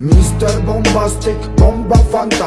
Mr. Bombastic, bomba fantastic